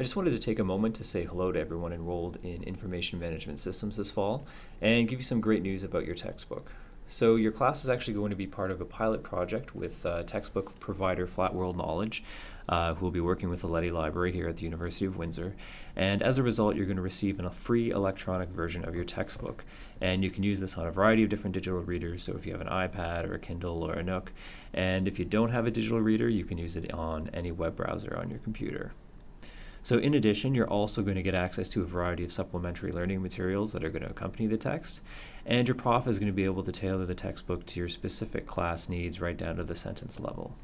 I just wanted to take a moment to say hello to everyone enrolled in Information Management Systems this fall and give you some great news about your textbook. So your class is actually going to be part of a pilot project with uh, textbook provider Flat World Knowledge, uh, who will be working with the Leddy Library here at the University of Windsor. And as a result, you're going to receive a free electronic version of your textbook. And you can use this on a variety of different digital readers. So if you have an iPad or a Kindle or a Nook, and if you don't have a digital reader, you can use it on any web browser on your computer. So in addition, you're also going to get access to a variety of supplementary learning materials that are going to accompany the text. And your prof is going to be able to tailor the textbook to your specific class needs right down to the sentence level.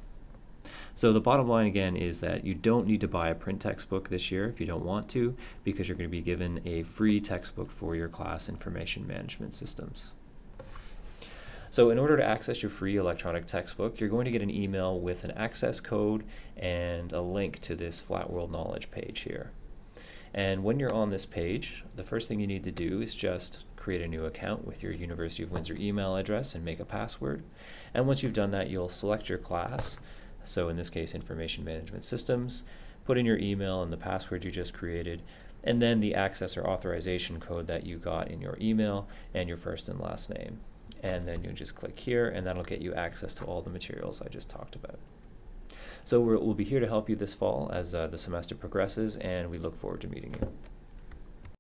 So the bottom line again is that you don't need to buy a print textbook this year if you don't want to, because you're going to be given a free textbook for your class information management systems. So in order to access your free electronic textbook, you're going to get an email with an access code and a link to this Flat World Knowledge page here. And when you're on this page, the first thing you need to do is just create a new account with your University of Windsor email address and make a password. And once you've done that, you'll select your class. So in this case, Information Management Systems, put in your email and the password you just created, and then the access or authorization code that you got in your email and your first and last name and then you just click here and that'll get you access to all the materials I just talked about. So we will be here to help you this fall as uh, the semester progresses and we look forward to meeting you.